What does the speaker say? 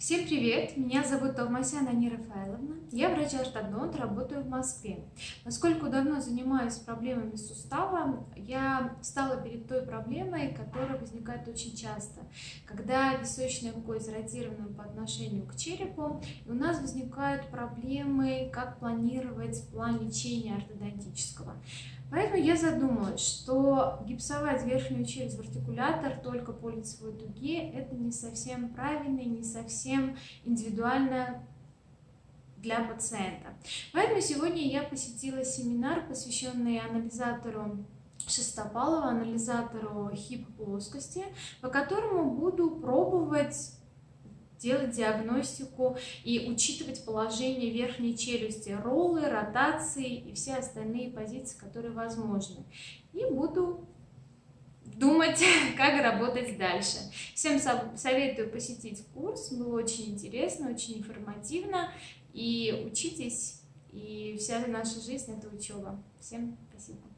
Всем привет! Меня зовут Товмасян Ани. Я врач-ортодонт, работаю в Москве. Поскольку давно занимаюсь проблемами сустава, я стала перед той проблемой, которая возникает очень часто. Когда височная кость зародирована по отношению к черепу, и у нас возникают проблемы, как планировать план лечения ортодонтического. Поэтому я задумалась, что гипсовать верхнюю челюсть в артикулятор только по лицевой дуге – это не совсем правильно и не совсем индивидуально для пациента. Поэтому сегодня я посетила семинар, посвященный анализатору Шестопалова, анализатору хип-плоскости, по которому буду пробовать делать диагностику и учитывать положение верхней челюсти, роллы, ротации и все остальные позиции, которые возможны. И буду думать, как работать дальше. Всем советую посетить курс, было очень интересно, очень информативно. И учитесь, и вся наша жизнь – это учеба. Всем спасибо.